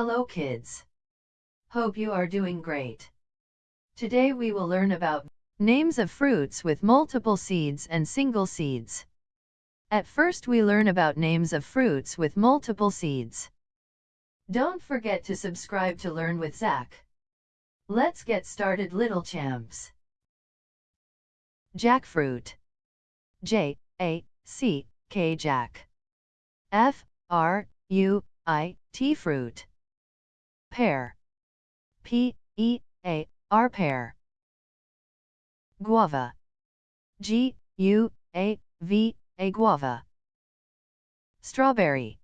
Hello kids. Hope you are doing great. Today we will learn about names of fruits with multiple seeds and single seeds. At first we learn about names of fruits with multiple seeds. Don't forget to subscribe to Learn with Zach. Let's get started little champs. Jackfruit. J A C K Jack. F R U I T fruit. Pear. P E A R pear. Guava. G U A V A guava. Strawberry.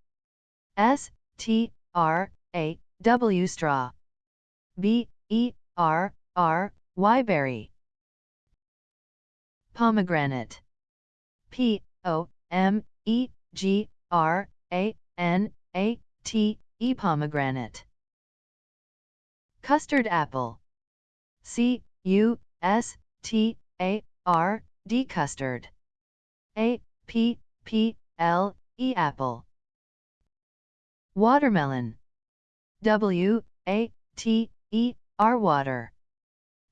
S T R A W straw. B E R R Y berry. Pomegranate. P O M E G R A N A T E pomegranate. Custard apple. C U S T A R D custard. A P P L E apple. Watermelon. W A T E R water.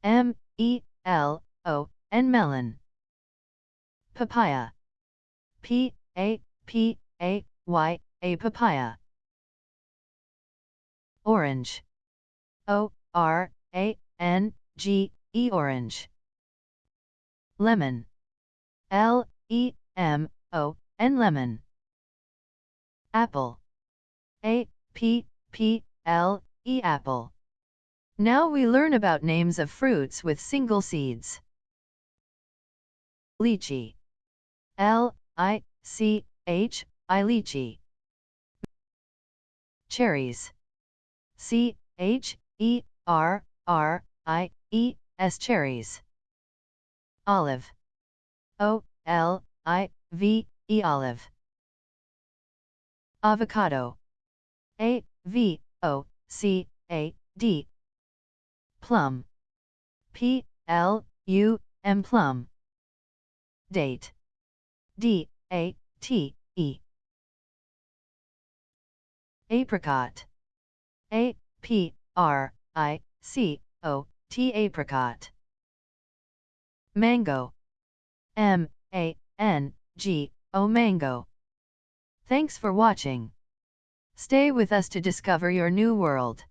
M E L O N melon. Papaya. P A P A Y A papaya. Orange. O R A N G E orange. Lemon. L E M O N lemon. Apple. A P P L E apple. Now we learn about names of fruits with single seeds. Lychee. L I C H I lychee. Cherries. C H E R R I E S cherries. Olive. O L I V E olive. Avocado. A V O C A D. Plum. P L U M plum. Date. D A T E. Apricot. A P R I C O T apricot. Mango. M A N G O mango. Thanks for watching. Stay with us to discover your new world.